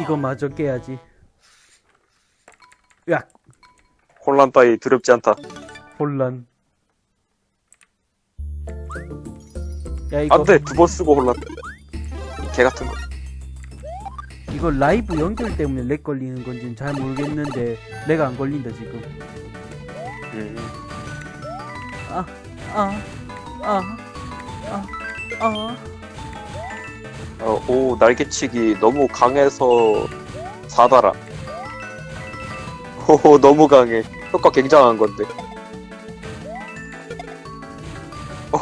이거 마저 깨야지. 야, 혼란 따위 두렵지 않다. 혼란. 야, 이거, 안 돼! 두 번 쓰고 혼란. 개 같은 거. 이거 라이브 연결 때문에 lag 걸리는 건지는 잘 모르겠는데, lag 안 걸린다, 지금. 음. 아, 아, 아, 아, 아. 어, 오, 날개치기 너무 강해서 사다라. 오, 너무 강해. 효과 굉장한 건데. 오,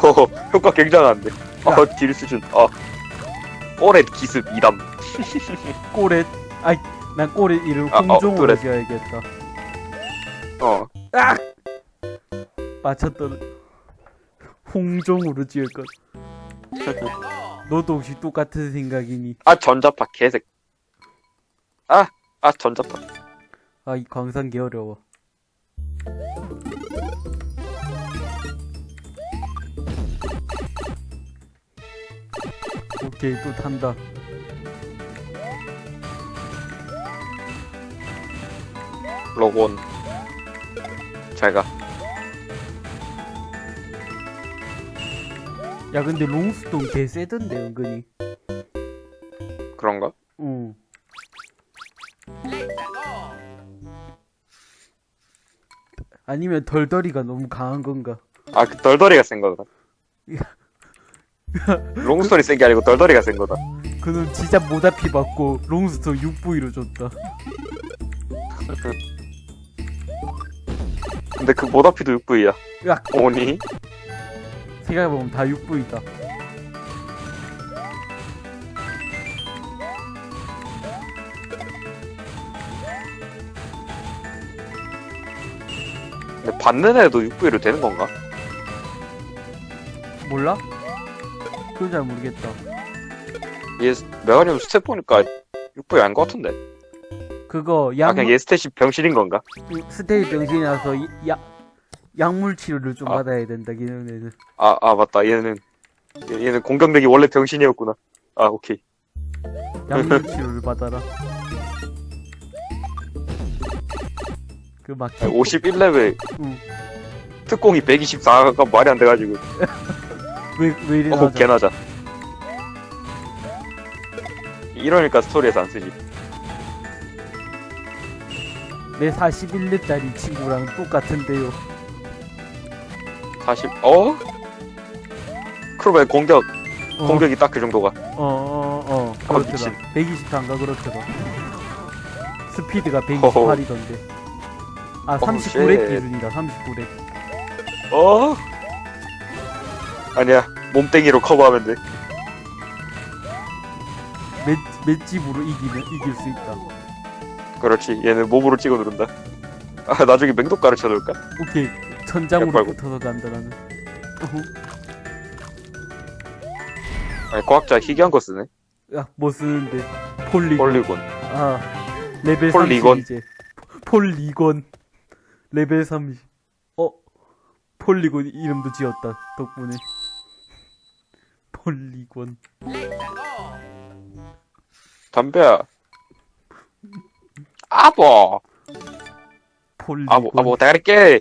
효과 굉장한데. 어, 딜 수준. 어. 오렛 기습 2담. 꼬렛. 아이, 난 꼬렛 이름 아, 어, 홍종으로 그래. 지어야겠다. 어. 맞췄던 홍종으로 지을 것. 너도 혹시 똑같은 생각이니? 아, 전자파 개색. 아, 아, 전자파. 아, 이 광산 개 어려워. 오케이, 또 탄다. 로곤. 잘 가. 야, 근데 롱스톤 개 세던데, 은근히. 그런가? 응. 아니면 덜덜이가 너무 강한 건가? 아, 그 덜덜이가 센 거다. 롱스톤이 센 게 아니고 덜덜이가 센 거다. 그는 진짜 모다피 받고 롱스톤 6부위로 줬다. 근데 그 모다피도 6V야. 야, 오니? 생각해보면 다 6부위다. 근데 받는 애도 6V로 되는 건가? 몰라? 그건 잘 모르겠다. 얘 메가니움 stat 보니까 6V 아닌 것 같은데. 그거 아, 약 그냥 얘 stat이 병신인 건가? stat이 병신이라서 이- 야, 약물 치료를 좀 아. 받아야 된다, 걔네는. 아, 아, 맞다. 얘는, 얘- 얘는 공격력이 원래 병신이었구나. 아, 오케이. 약물 치료를 받아라. 그막 51레벨, 응. 특공이 124가 말이 안 돼가지고. 왜, 왜 이리 어? 개나자. 이러니까 스토리에서 안 쓰지. 내 41렙짜리 친구랑 똑같은데요. 40, 어? 그러면 공격, 어, 공격이 딱 그 정도가. 어, 어, 어, 아, 그렇더라. 120단가 그렇더라. 스피드가 128이던데. 아, 어우, 39렙 shit. 기준이다, 39렙. 어? 아니야. 몸땡이로 커버하면 돼. 맷, 맷집으로 이기면, 이길 수 있다. 그렇지. 얘는 몸으로 찍어 누른다. 아, 나중에 맹독 가르쳐 놓을까? 오케이. 천장으로 빨고. 붙어서. 어후. 아니, 과학자 희귀한 거 쓰네. 야, 뭐 쓰는데? 폴리곤. 폴리곤. 아, 레벨 폴리곤. 30 이제. 폴리곤. 레벨 30. 어, 폴리곤 이름도 지었다. 덕분에. 폴리곤. 담배야. 아버! 폴리곤. 아버, 아버, 대가리 깨!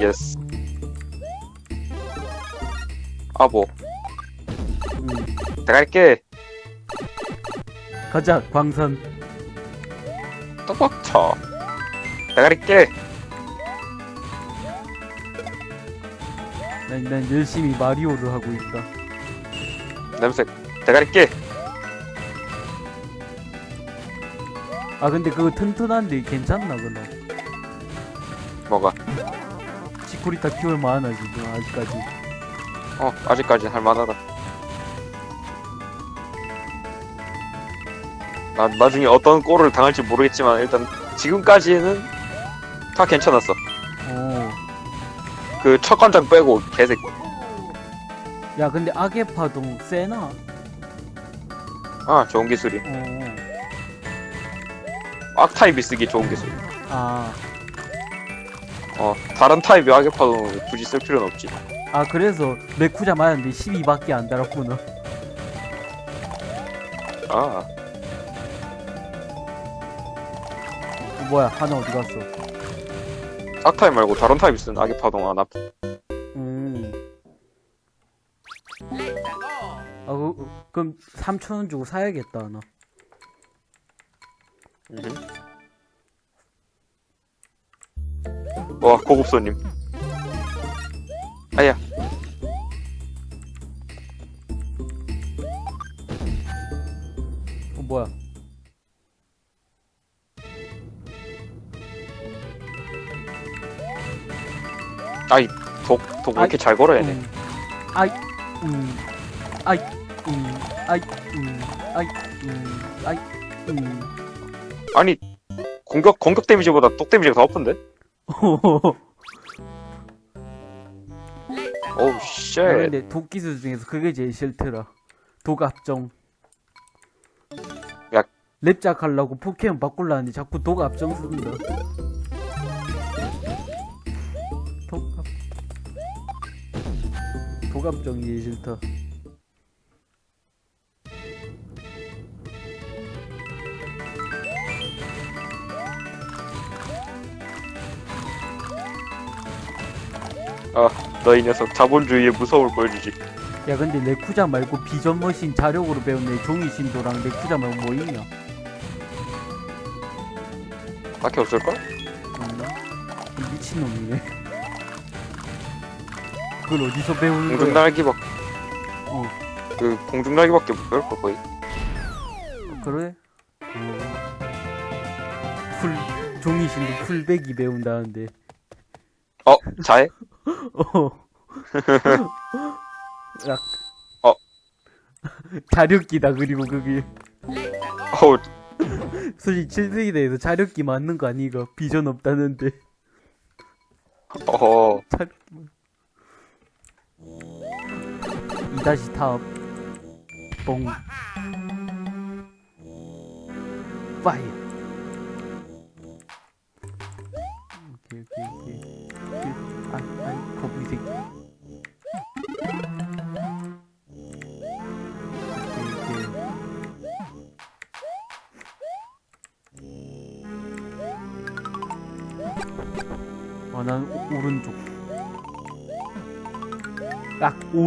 yes. 아버, 응. 대가리 깨! 가자, 광산. 떡박 쳐. 대가리 깨! 난, 난 열심히 마리오를 하고 있다. 냄새. 대가리 아, 근데 그거 튼튼한데 괜찮나, 그럼? 뭐가? 치코리타 키울 만하나, 지금, 아직까지. 어, 아직까지 할만하다. 나, 나중에 어떤 꼴을 당할지 모르겠지만, 일단, 지금까지는 다 괜찮았어. 어. 그, 첫 관장 빼고, 개새끼. 야, 근데 악의 파동 세나? 아, 좋은 기술이. 어. 악타입이 쓰기 좋은 기술. 아, 어, 다른 타입의 악역파동은 굳이 쓸 필요는 없지. 아 그래서 레쿠자 맞았는데 12밖에 안 달았구나. 아, 어, 뭐야 하나 어디 갔어? 악타입 말고 다른 타입이 쓰는 악역파동 안 아프. 음. 아, 그, 그럼 3천원 주고 사야겠다, 나. 와, 고급 손님. 아야, 어, 뭐야. 아이, 독, 독왜 이렇게 잘 걸어, 얘네. 음. 아이, 음. 아이, 음. 아이, 음. 아이, 음. 아이, 음. 아니, 공격, 공격 damage보다 독 damage가 더 아픈데? 오우, 야, shit. 근데 독 기술 중에서 그게 제일 싫더라. 독 압정. 야. 랩작 하려고 포켓몬 바꾸려는데 자꾸 독 압정 쓴다. 독 압. 독 압정이 제일 싫다. 너 이 녀석 자본주의의 무서움을 보여주지. 야 근데 레쿠자 말고 비전 머신 자력으로 배운 애 종이 신도랑 레쿠자 말고 뭐 있냐? 딱히 없을걸? 없나? 이 미친놈이네. 그걸 어디서 배우는 공중 거야? 날기밖, 어. 그, 공중 날기밖에 못 배울 걸, 거의. 그래? 어. 풀 종이 신도 풀백이 배운다는데. 어, 자해? 어. 야. 어. 자력기다 그리고 그게 어우, 솔직히 7세기 대에서 자력기 맞는 거 아니가 비전 없다는데 어허. 자력기만 이 다시 탑 뽕. 파이어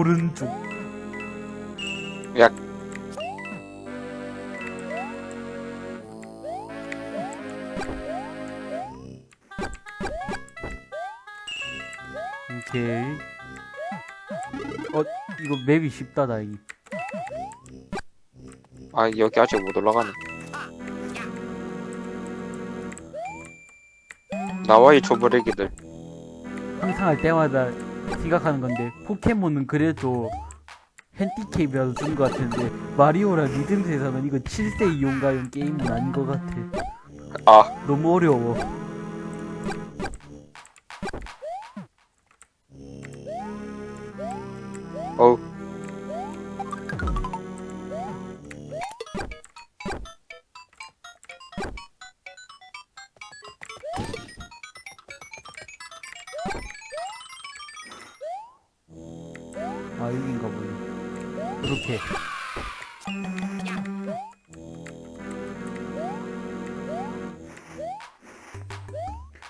오른쪽. 약. 오케이. 어, 이거 맵이 쉽다, 다행히. 아, 여기 아직 못 올라가네. 나와 이 초보래기들. 항상 할 때마다 생각하는 건데, 포켓몬은 그래도 핸디캡이라도 준 것 같은데, 마리오랑 리듬스에서는 이거 7세 이용가용 게임은 아닌 것 같아. 아, 너무 어려워. 어우. 이렇게.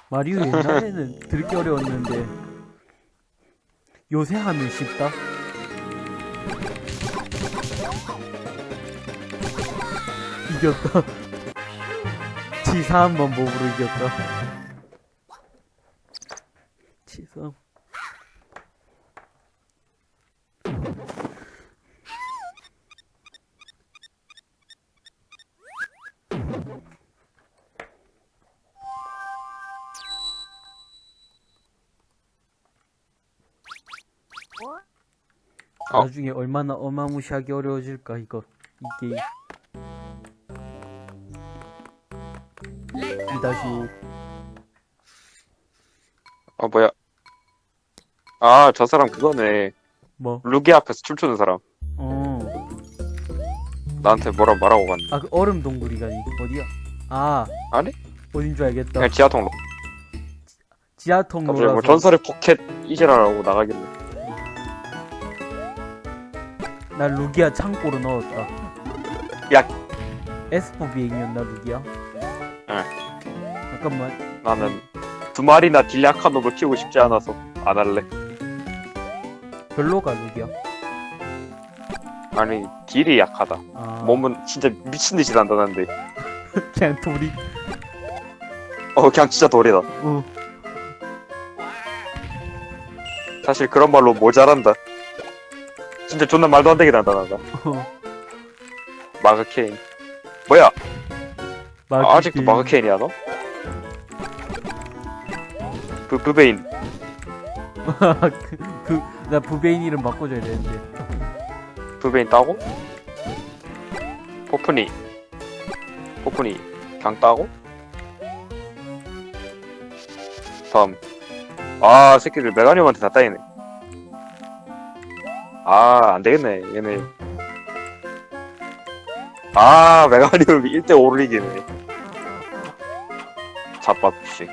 마리오 옛날에는 들기 어려웠는데 요새 하면 쉽다. 이겼다. 치사한 방법으로 이겼다. 어. 나중에 얼마나 어마무시하게 어려워질까 이거 이 게임. 2-5 아, 뭐야. 아, 저 사람 그거네. 뭐? 루기 앞에서 춤추는 사람. 어. 나한테 뭐라 말하고 갔네. 아 그 얼음 동굴이가니 어디야? 아 아니? 어딘 줄 알겠다 그냥 지하 통로. 지하 갑자기 통로라서 뭐 전설의 포켓 이지라라고 나가길래. 나 루기아 창고로 넣었다 야. 에스포 비행이었나 루기아? 응. 잠깐만 나는 두 마리나 딜 약한 놈을 키우고 싶지 않아서 안 할래. 별로가 루기아 아니 딜이 약하다. 아 몸은 진짜 미친 듯이 단단한데. 그냥 돌이 어 그냥 진짜 돌이다. 어 사실 그런 말로 모자란다. 진짜 존나 말도 안 되게 단단하다. 어. 마그 케인. 뭐야? 마그 아, 아직도 게임. 마그 케인이야 너? 브 브베인. 그, 나 부베인 이름 바꿔줘야 되는데. 브베인 따고? 포프니. 포프니. 그냥 따고? 다음. 아, 새끼들 메가니움한테 다 따이네. 아, 안 되겠네, 얘네. 아, 메가니움이 1대5를 이기네. 잡밥, 씨.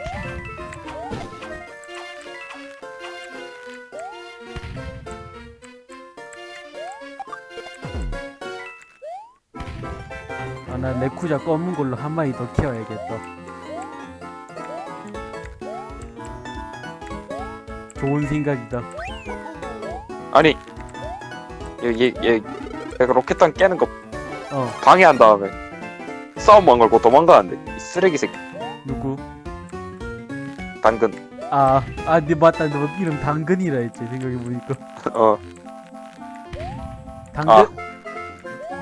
아, 나 레쿠자 검은 걸로 한 마리 더 키워야겠다. 좋은 생각이다. 아니, 얘, 얘, 얘, 내가 로켓탄 깨는 거 어, 방해한 다음에 싸움만 걸고 도망가는데 이 쓰레기 새끼 누구? 당근 아, 아, 네 맞다. 너 이름 당근이라 했지. 생각해보니까. 어 당근? 아.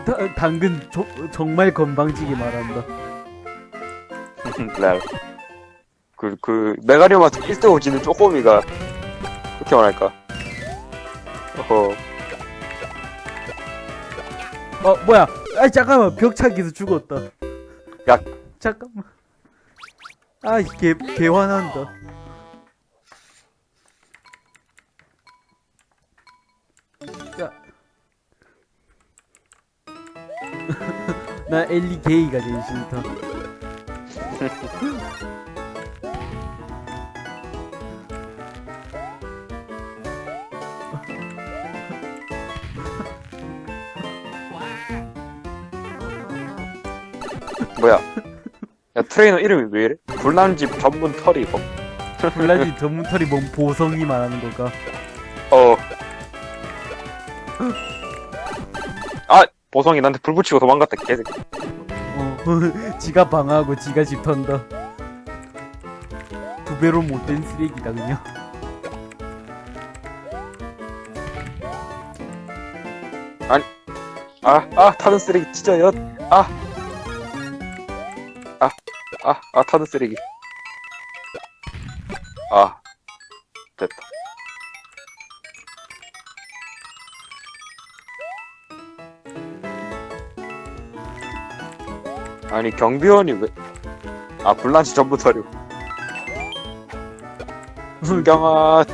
다- 당근 조, 정말 건방지게 말한다. 레알 그, 그 메가리움한테 1대5 지는 쪼꼬미가 그렇게 말할까 어허 어, 뭐야? 아, 잠깐만. 벽차기에서 죽었다. 야. 잠깐만. 아, 개, 개 화난다. 야. 나 엘리 게이가 제일 싫다. 뭐야 야 트레이너 이름이 왜 이래? 불난집 전문 털이 이거 블라디 전문 털이 뭔 보성이 말하는 걸까? 어. 아 보성이 나한테 불 붙이고 도망갔다 개새끼 어, 지가 방어하고 지가 집 턴다. 두 배로 못된 쓰레기다 그냥. 아, 아, 타는 쓰레기 진짜 엿. 아. 아, 아, 아, 타는 쓰레기. 아. 됐다. 아니, 경비원이 왜. 아, 불난치 전부 털이고. 김경아,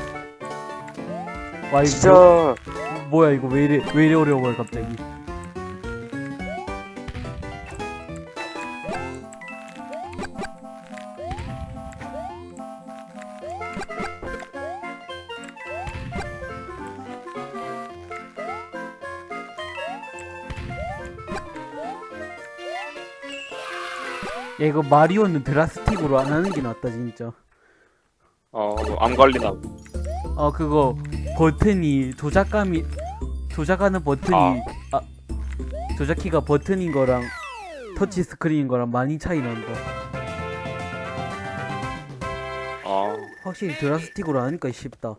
와 이거 진짜. 뭐야 이거 왜 이래 왜 이래 어려워요 갑자기. 이거 마리오는 드라스틱으로 안 하는 게 낫다 진짜. 어, 암 걸리나. 어 그거 버튼이 조작감이 조작하는 버튼이 아, 조작키가 버튼인 거랑 터치 스크린인 거랑 많이 차이 난다. 어. 확실히 드라스틱으로 하니까 쉽다.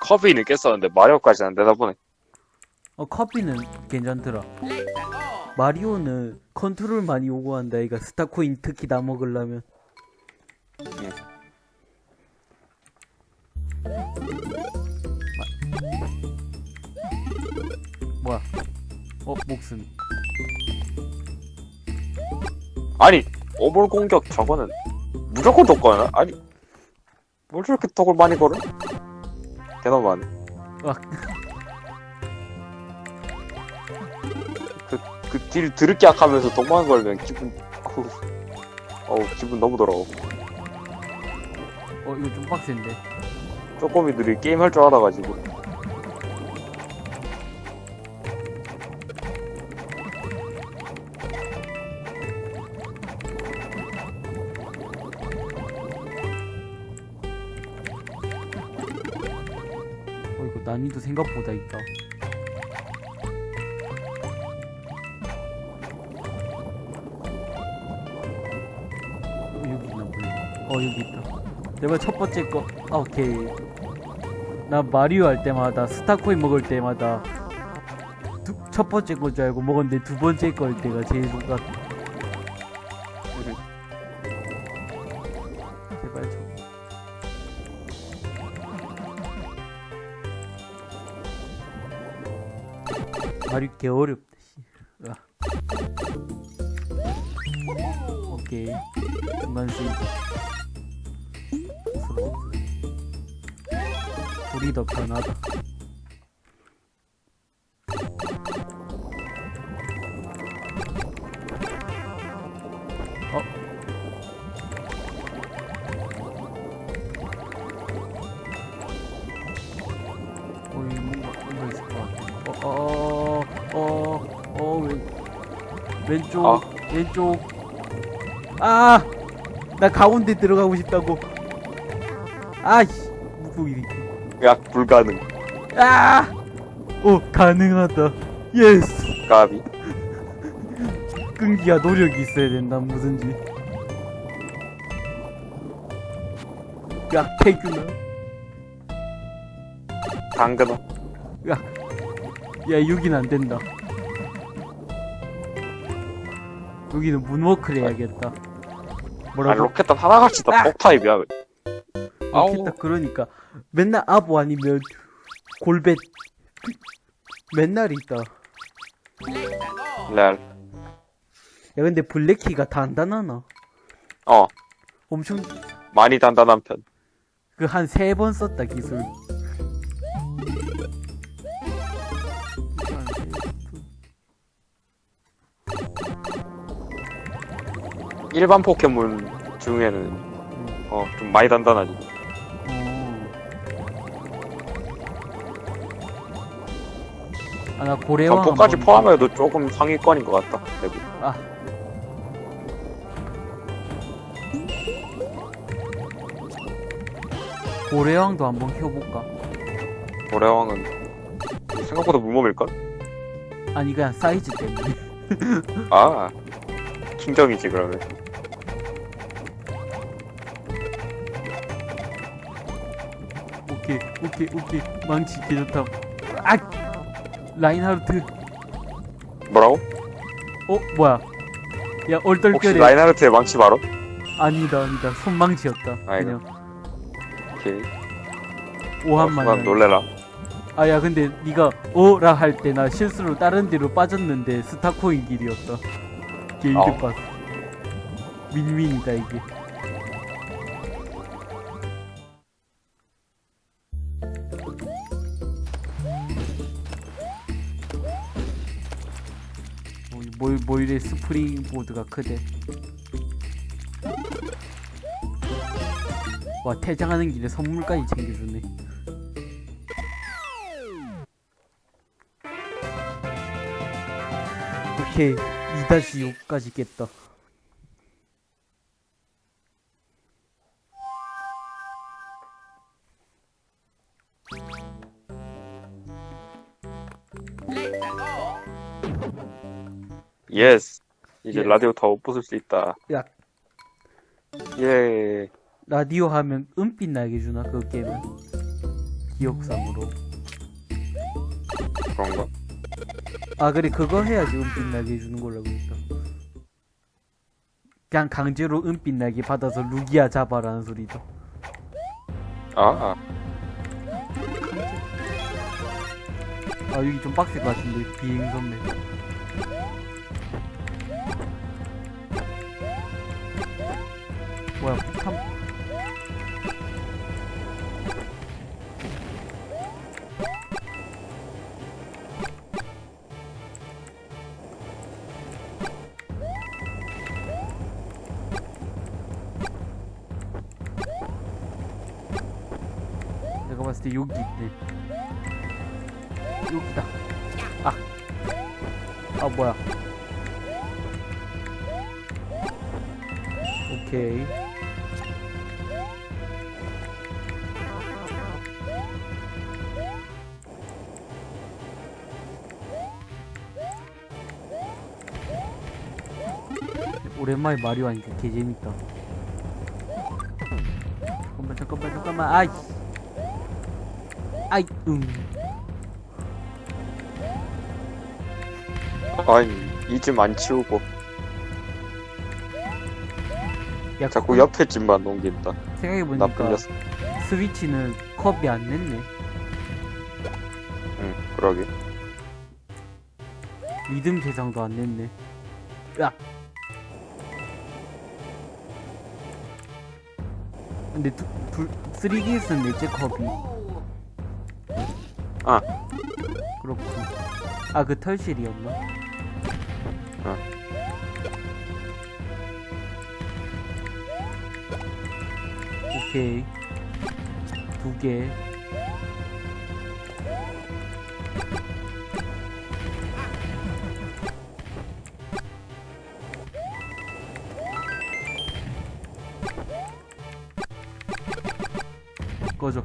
커비는 깼었는데, 마리오까지는 안 되다 보네. 어 커피는 괜찮더라. 마리오는 컨트롤 많이 요구한다. 이가 스타코인 특히 다 먹으려면. 마- 뭐야? 어 목숨. 아니 오볼 공격 저거는 무조건 독거나 아니 뭘 저렇게 독을 많이 걸어? 대단하네 딜 드럽게 약하면서 동만 걸면 기분 어우, 어우 기분 너무 더러워. 어 이거 좀 빡센데. 쪼꼬미들이 게임 할 줄 알아가지고. 어 이거 난이도 생각보다 있다 어 여기 있다. 내가 첫 번째 거 아, 오케이. 나 마리오 할 때마다 스타코인 먹을 때마다 두, 첫 번째 거줄 알고 먹었는데 두 번째 거일 때가 제일 좋다 제발 좀. 말이 개 어렵다 씨. 아. 오케이. 중간 세이 불이 더 편하다 어? 어. 어, 어, 어, 어, 어, 왼, 왼쪽, 아. 왼쪽. 아! 나 가운데 들어가고 싶다고. 아이씨, 무국 이. 야 불가능 아! 오, 가능하다. yes! 까비 끈기와 노력이 있어야 된다, 뭐든지. 야, 태균아. 당근어 야, 야, 여긴 안 된다. 여기는 moonwalk를 해야겠다. 아 뭐라고? 로켓단 하나같이 다 아! 폭타입이야 아 우 로켓다 그러니까 맨날 아부 아니면 골벳 맨날 있다. 레알 야 근데 블랙키가 단단하나? 어 엄청 많이 단단한 편 그 한 세 번 썼다 기술. 일반 포켓몬 중에는 어 좀 많이 단단하지 아 나 고래왕 점포까지 한번- 포함해도 조금 상위권인 것 같다 대부 아. 고래왕도 한번 켜볼까? 고래왕은 생각보다 무몸일걸? 아니 그냥 사이즈 때문에. 아 킹덤이지 그러면 오케이 오케이 오케이 망치 개좋다. 아 라인하르트. 뭐라고? 어 뭐야? 야 혹시 얼떨결에 라인하르트의 망치 바로? 아니다 아니다 손망치였다. 아이고. 그냥 오케이 오한만. 순간 놀래라 아 야 근데 네가 어라 할 때 나 실수로 다른 데로 빠졌는데 스타코인 길이었다. 게이드 어. 봤. 윈윈이다 이게. 뭘, 뭐 이래 스프링 보드가 크대. 와 퇴장하는 길에 선물까지 챙겨주네. 오케이 2-6까지 깼다 예스 이제 예. 라디오 더 부술 수 있다. 야. 예. 라디오 하면 은빛 나게 주나 그 게임은? 기억상으로. 그런가? 아 그래 그거 해야지 은빛 나게 주는 걸로 알고 있다 그냥 강제로 은빛 나게 받아서 루기아 잡아라는 소리다 아, 아. 아 여기 좀 빡셀 것 같은데 비행 선배 뭐야 캄 내가 봤을 때 여기 있네. 여기다. 아아 아, 뭐야. okay 오랜만에 마리오 하니까 개재밌다. 잠깐만, 잠깐만, 잠깐만. 아이. 아이, 응. 아니 이집 안 치우고 야, 자꾸 옆에 집만 옮긴다. 나쁜 생각해보니까 녀석. 스위치는 컵이 안 냈네. 응 그러게. 리듬 대상도 안 냈네. 야. 근데 두, 둘, 3DS는 넷째 컵이. 아. 그렇군. 아, 그 털실이었나? 어. 오케이. 두 개. 꺼져.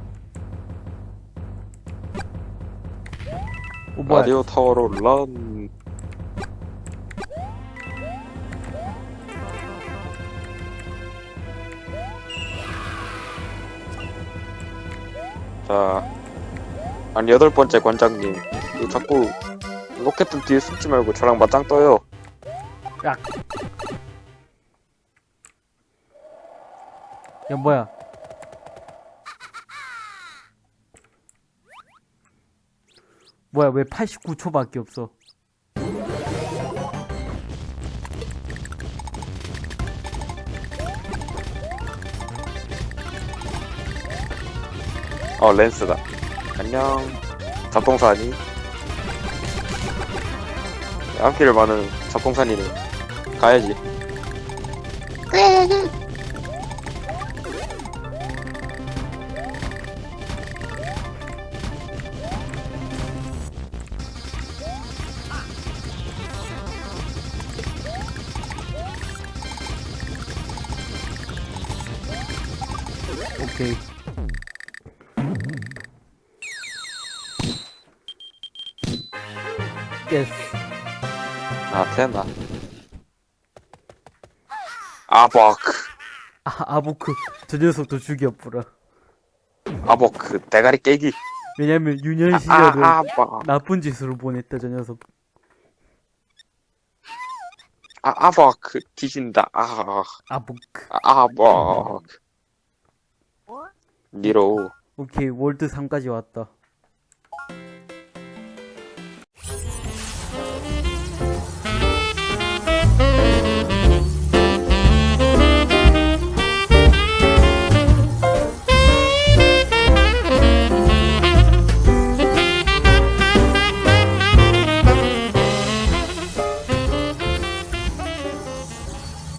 오, 뭐야. 라디오 타워로 런. 자, 아니 여덟 번째 관장님, 이거 자꾸 로켓 뒤에 숨지 말고 저랑 맞짱 떠요. 야, 뭐야. 뭐야, 왜 89초밖에 없어? 어 랜스다. 안녕. 잡동사니? 암필을 많은 잡동사니는 가야지. 아 됐나? 아버크, 아, 아보크. 저 녀석도 죽여보라. 아버크, 대가리 깨기. 왜냐면 유년 아, 시절을 아, 아버, 나쁜 짓으로 보냈다, 저 녀석. 아, 아버크, 뒤진다. 아, 아보크. 아, 아버크. 니로. 오케이, 월드 3까지 왔다.